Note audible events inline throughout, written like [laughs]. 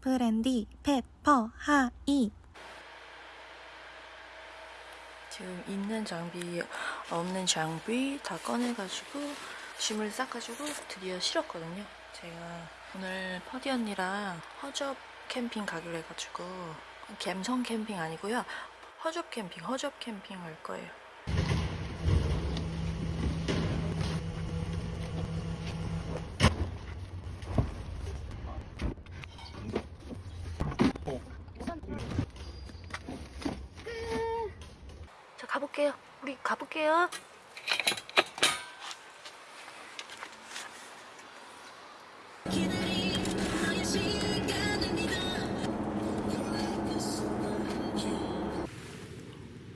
브랜디 페퍼 hi 지금 있는 장비, 없는 장비 다 꺼내가지고 짐을 싸가지고 드디어 실었거든요. 제가 오늘 퍼디 언니랑 허접 캠핑 가기로 해가지고 갬성 캠핑 아니고요. 허접 캠핑, 허접 캠핑 갈 거예요. 자 가볼게요. 우리 가볼게요.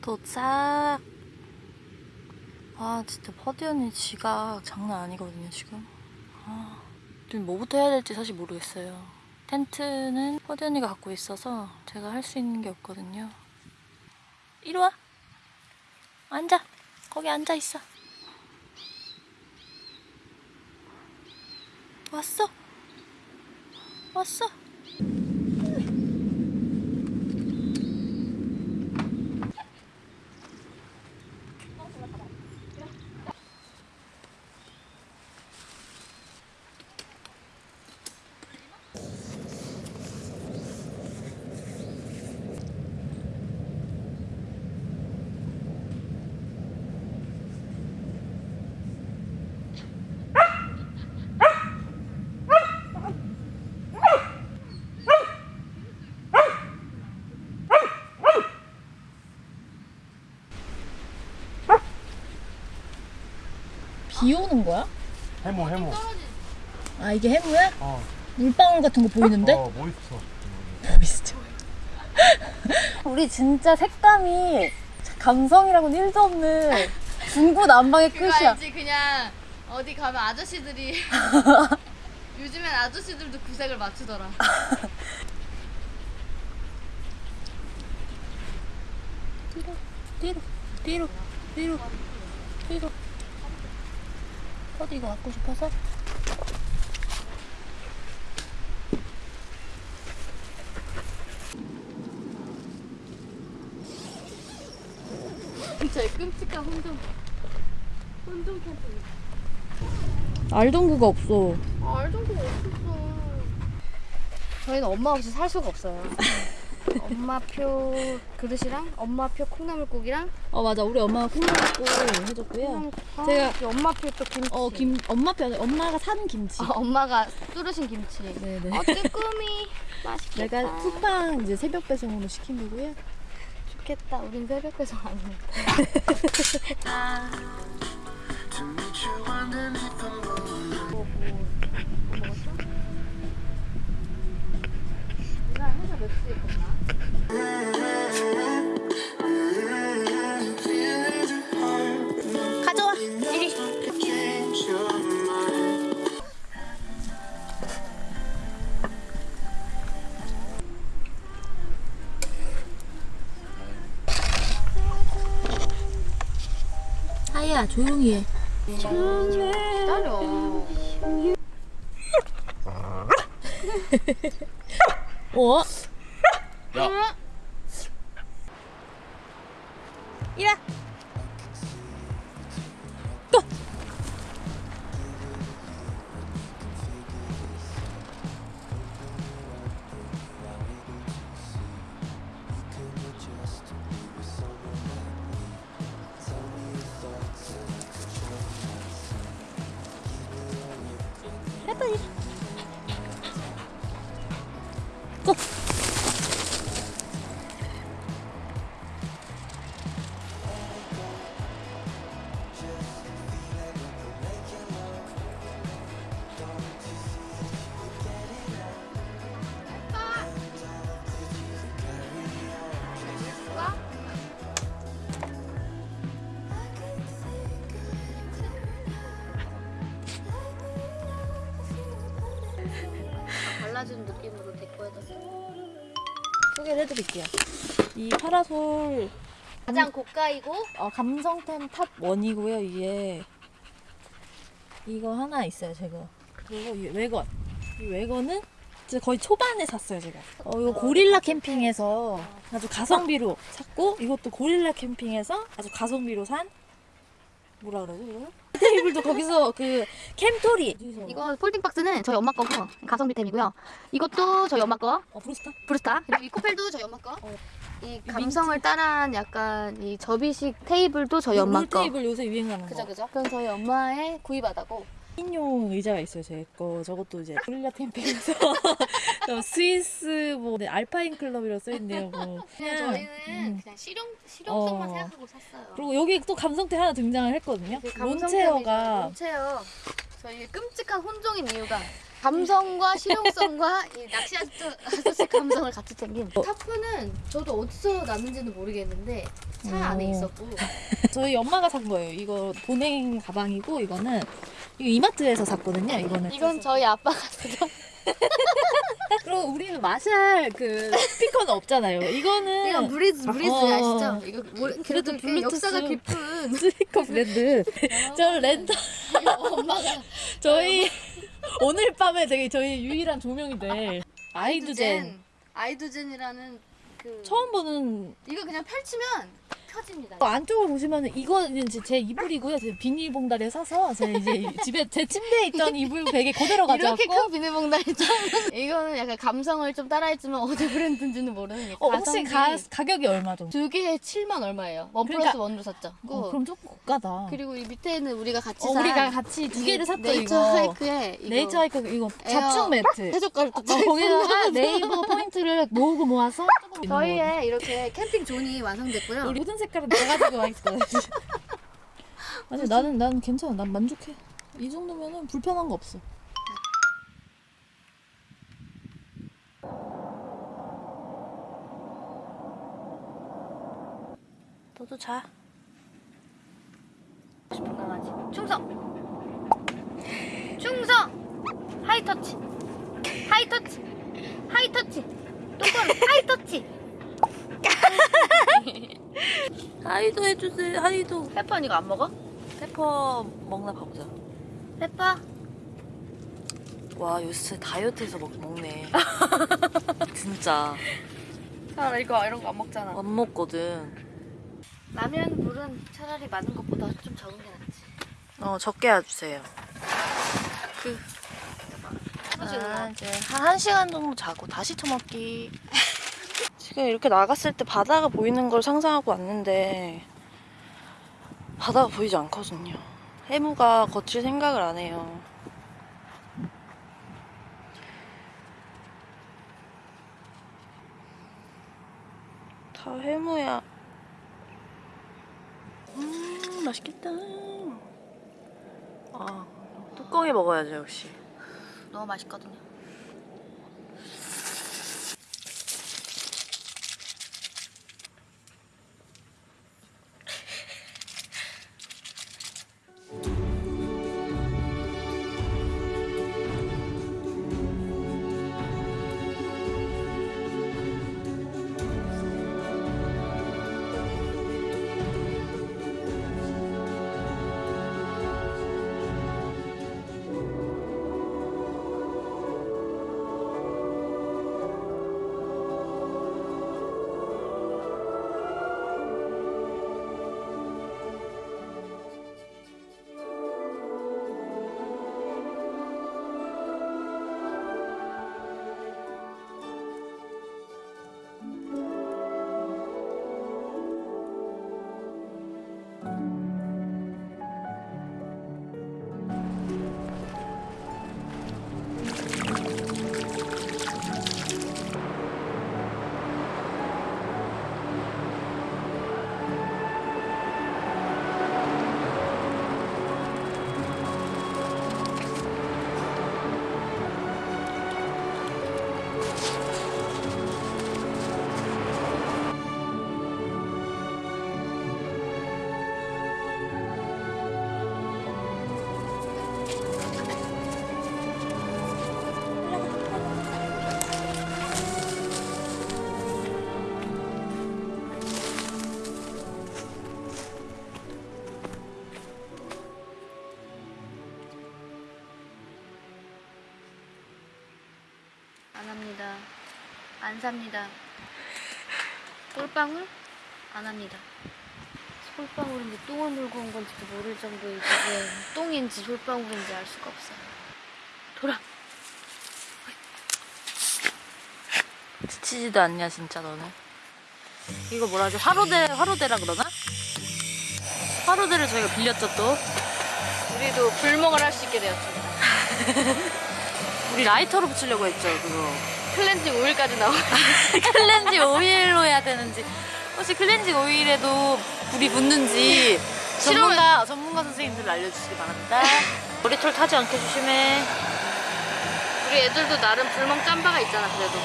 도착. 아 진짜 퍼디 언니 지각 장난 아니거든요 지금. 아, 지금 뭐부터 해야 될지 사실 모르겠어요. 텐트는 퍼디 언니가 갖고 있어서 제가 할 수 있는 게 없거든요. 이리 와. 앉아. 거기 앉아 있어. 왔어? 왔어? 비 오는 거야? 해모 해모 아 이게 해무야? 어, 물방울 같은 거 보이는데? 어 모이스처 보이시죠? [laughs] 우리 진짜 색감이 감성이라고는 1도 없는 중구난방의 끝이야 알지? 그냥 어디 가면 아저씨들이 [laughs] 요즘엔 아저씨들도 구색을 맞추더라. [laughs] 뒤로 뒤로 뒤로 뒤로 어디 이거 갖고 싶어서? [laughs] 제일 끔찍한 혼종 혼종 캠핑. 알동구가 없어 아, 알정도 없었어. 저희는 엄마 없이 살 수가 없어요. [laughs] 엄마표 그릇이랑 엄마표 콩나물국이랑 어 맞아 우리 엄마가 콩나물국 해줬고요 아, 제가- 이 엄마표 또 김치. 어 김 엄마표 엄마가 사는 김치 아, 엄마가 뚫으신 김치. 네네 어 쭈꾸미 맛있겠다. 내가 쿠팡 이제 새벽 배송으로 시킨 거고요 좋겠다. 우린 새벽 배송 안 해. [laughs] 가져와 야 조용히 해 기다려. 어? 야 이라 소개를 해드릴게요. 이 파라솔 가장 고가이고 어, 감성템 top 1이고요. 이게 이거 하나 있어요. 제가 그리고 이 왜건 이 왜건은 진짜 거의 초반에 샀어요 제가. 어 이거 고릴라 캠핑에서 아주 가성비로 샀고 이것도 고릴라 캠핑에서 아주 가성비로 산 뭐라 그러지 이거? 테이블도 거기서 그 캠토리. 이거 folding 박스는 저희 엄마 거고 가성비템이고요. 이것도 저희 엄마 거. 어 브루스타? 브루스타. 그리고 이 코펠도 저희 엄마 거. 이 감성을 따라한 약간 이 접이식 테이블도 저희 엄마 롤 거. 테이블 요새 유행하는 그죠 거. 그죠. 그건 저희 엄마의 구입하다고. 인용 의자가 있어요 제 거. 저것도 이제 고릴라 캠핑에서 저 스위스 뭐 네, 알파인 클럽이라고 써있네요. 뭐. 그냥 저희는 음. 그냥 실용 실용성만 어. 생각하고 샀어요. 그리고 여기 또 감성템 하나 등장을 했거든요. 그 lawn chair가 lawn chair 저희 끔찍한 혼종인 이유가 감성과 실용성과 이 낚시 아저씨 감성을 같이 챙긴 tarp는 저도 어디서 났는지는 모르겠는데 차 안에 오. 있었고 저희 엄마가 산 거예요. 이거 보냉 가방이고 이거는 이거 이마트에서 샀거든요. 이거는 이건 저희 아빠가 쓰던 그리고 우리는 마샬 그 스피커는 없잖아요. 이거는 이건 브리츠 브리츠 어. 아시죠? 이거 뭐, 그래도 블루투스. 역사가 깊은 [laughs] 스피커 브랜드. 저 렌터 엄마가 [laughs] 저희 오늘 밤에 되게 저희 유일한 조명이 될 아이두젠 아이두젠이라는 그 처음 보는 이거 그냥 펼치면 펴집니다. 어, 안쪽을 보시면 이거는 이제 제 이불이고요. 제 비닐봉다리에 사서 제 이제 집에 제 침대에 있던 이불 베개 그대로 가져왔고 이렇게 큰 비닐봉다리 처음 [laughs] 이거는 약간 감성을 좀 따라했지만 어디 브랜드인지는 모르는 게 어, 혹시 가, 가격이 얼마 정도? 두 개에 7만 얼마예요. 원 그러니까- 플러스 원으로 샀죠. 어, 그럼 조금 고가다. 그리고 이 밑에는 우리가 같이 어, 산 우리가 같이 두 개를 샀죠 네이처 이거. 하이크에 이거 네이처 하이크 이거 자축 매트. [laughs] 해적가루 또 어, 거기다가 네이버 포인트를 모으고 모아서. 저희의 이렇게 캠핑 존이 완성됐고요. 우리 모든 색깔은 다 가지고 와 있어. 아니 나는 난 괜찮아. 난 만족해. 이 정도면은 불편한 거 없어. 너도 자. 싶은 강아지. 충성. 충성. 하이터치. 하이터치. 하이터치. 똑바로 하이터치. [laughs] [laughs] 하이도 해주세요. 하이도. 페퍼 이거 안 먹어? 페퍼 먹나 봐보자. 페퍼. 와 요새 다이어트해서 먹, 먹네. [laughs] 진짜 아 이거 이런 거 안 먹잖아. 안 먹거든. 라면 물은 차라리 많은 것보다 좀 적은 게 낫지. 어 적게 해주세요. 그 아, 이제 한 1시간 정도 자고 다시 처먹기. 지금 이렇게 나갔을 때 바다가 보이는 걸 상상하고 왔는데 바다가 보이지 않거든요. 해무가 거칠 생각을 안 해요. 다 해무야. 음, 맛있겠다. 아, 뚜껑에 먹어야죠, 역시. 너무 맛있거든요. 안 삽니다. 솔방울 안 합니다. 솔방울인지 똥을 물고 온 건지도 모를 정도의 지금 똥인지 솔방울인지 알 수가 없어요. 돌아. 지치지도 않냐 진짜 너는 이거 뭐라 하지 화로대 화로대라 그러나? 화로대를 저희가 빌렸죠 또 우리도 불멍을 할 수 있게 되었습니다. [laughs] 우리 라이터로 붙이려고 했죠 그거 클렌징 오일까지 나와. 클렌징 오일로 해야 되는지 혹시 클렌징 오일에도 불이 붙는지 전문가 전문가 선생님들 알려주시기 바랍니다 머리털 타지 않게 조심해 우리 애들도 나름 불멍 짬바가 있잖아 그래도.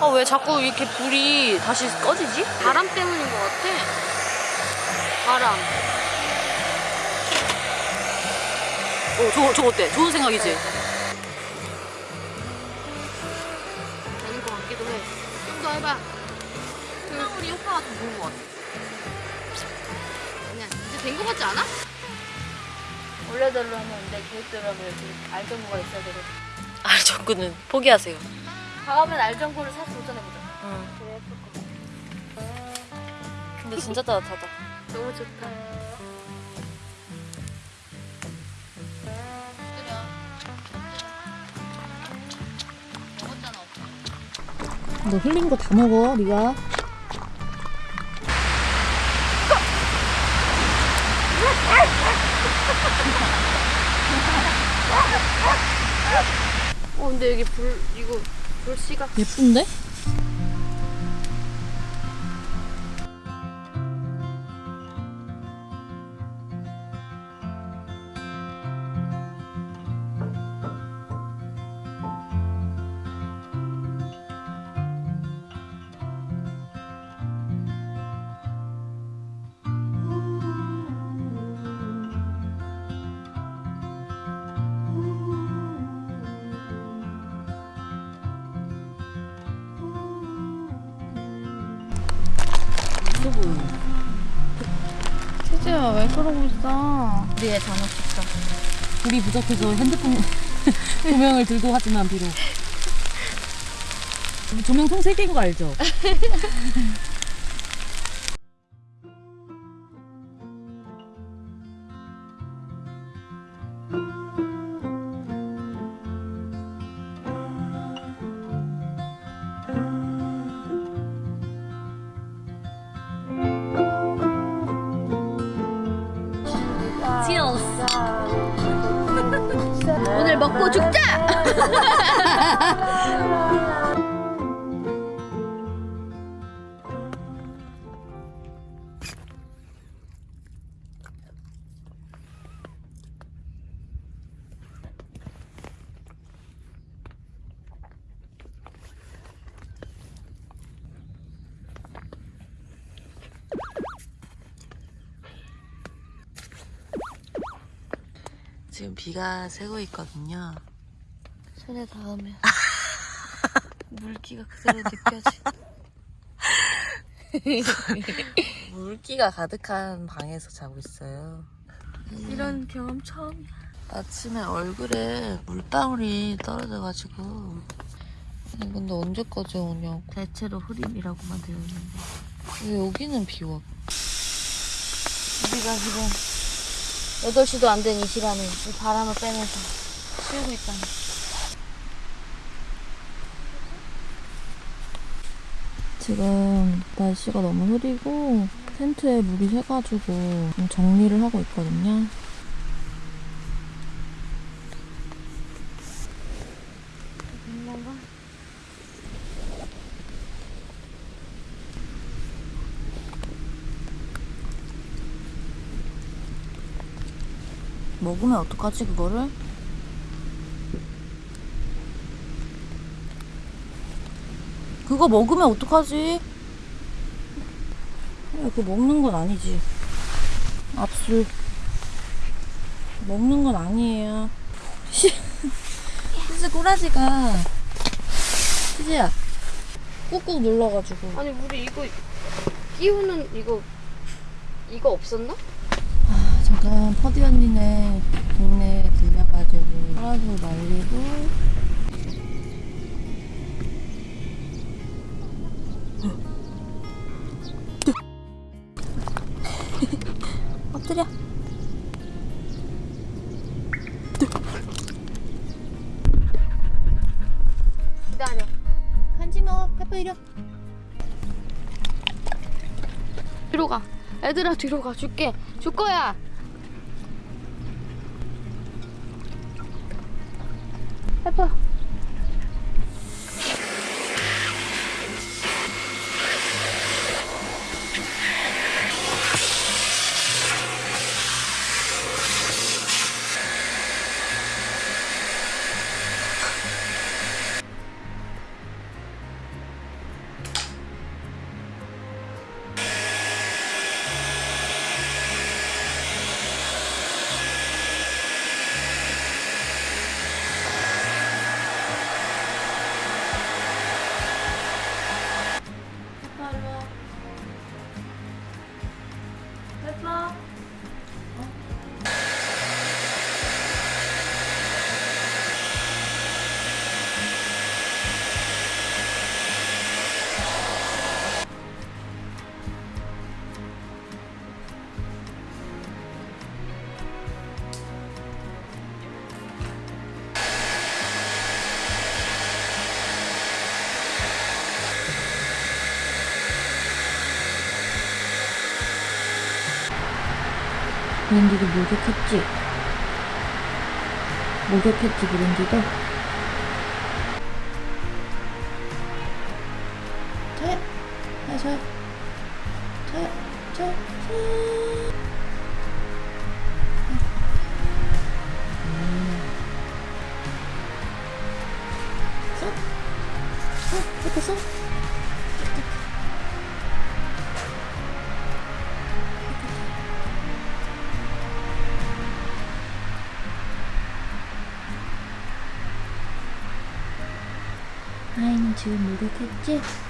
아왜 자꾸 이렇게 불이 다시 꺼지지? 바람 때문인 것 같아. 바람. 어 저거 저거 어때? 좋은 생각이지? 되 해봐. 우리 효과가 좀 좋은 것 같아 그냥 이제 된 것 같지 않아? 원래대로 하면 안 돼. 계획대로 하면 여기 알정구가 있어야 되거든. 아 저거는 포기하세요 다음엔 알정구를 사서 도전해보자. 응. 근데 진짜 따뜻하다 너무 좋다. 너 흘린 거 다 먹어, 네가. 어, 근데 여기 불, 이거 불씨가. 예쁜데? 세지야, 왜 그러고 있어? 우리의 잔혹식사. 불이 부족해서 핸드폰 [laughs] 조명을 들고 하지만 비록. 조명 통 3개인 거 알죠? [laughs] 먹고 죽자! [laughs] 지금 비가 새고 있거든요 손에 닿으면 [laughs] 물기가 그대로 느껴지. [laughs] 물기가 가득한 방에서 자고 있어요 이런 경험 처음이야. 아침에 얼굴에 물방울이 떨어져가지고 근데 언제까지 오냐고 대체로 흐림이라고만 되어 있는데. 왜 여기는 비와 우리가 지금 8시도 안 된 이 시간에 이 바람을 빼면서 쉬고 있다니. 지금 날씨가 너무 흐리고 텐트에 물이 새가지고 좀 정리를 하고 있거든요. 뭔가? 먹으면 어떡하지 그거를? 그거 먹으면 어떡하지? 야, 그거 먹는 건 아니지. 압술. 먹는 건 아니에요. 시, 시즈 꼬라지가. 시즈야. 꾹꾹 눌러가지고. 아니 우리 이거 끼우는 이거 이거 없었나? 잠깐 퍼디 언니네 동네에 들려가지고 파라솔 말리고 [laughs] 엎드려. 기다려. 간지 마. 페퍼 이려. 뒤로 가. 애들아 뒤로 가. 줄게. 줄 거야. 페 브랜디도 목욕했지? 목욕했지, 브랜디도? 지금 목욕했지?